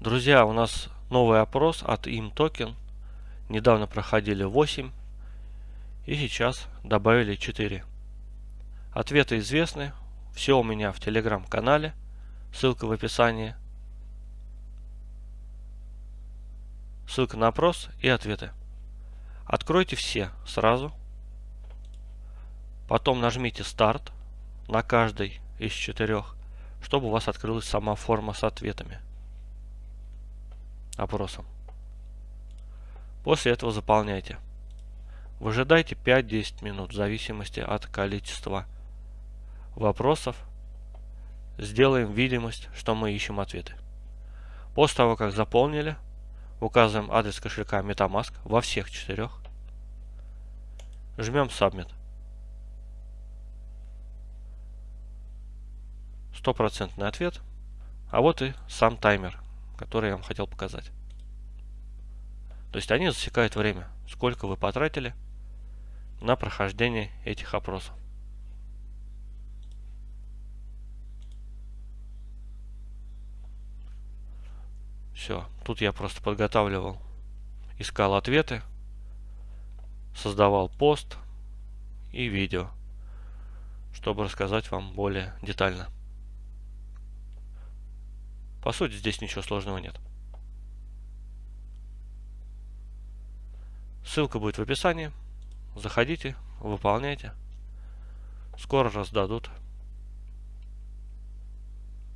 Друзья, у нас новый опрос от ImToken. Недавно проходили 8 и сейчас добавили 4. Ответы известны. Все у меня в телеграм-канале. Ссылка в описании. Ссылка на опрос и ответы. Откройте все сразу. Потом нажмите старт на каждый из четырех, чтобы у вас открылась сама форма с ответами. Опросом. После этого заполняйте. Выжидайте 5-10 минут в зависимости от количества вопросов. Сделаем видимость, что мы ищем ответы. После того, как заполнили, указываем адрес кошелька MetaMask во всех четырех Жмем Submit. Стопроцентный ответ. А вот и сам таймер, который я вам хотел показать. То есть они засекают время, сколько вы потратили на прохождение этих опросов. Все, тут я просто подготавливал, искал ответы, создавал пост и видео, чтобы рассказать вам более детально. По сути, здесь ничего сложного нет. Ссылка будет в описании. Заходите, выполняйте. Скоро раздадут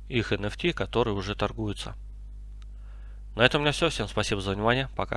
их NFT, которые уже торгуются. На этом у меня все. Всем спасибо за внимание. Пока.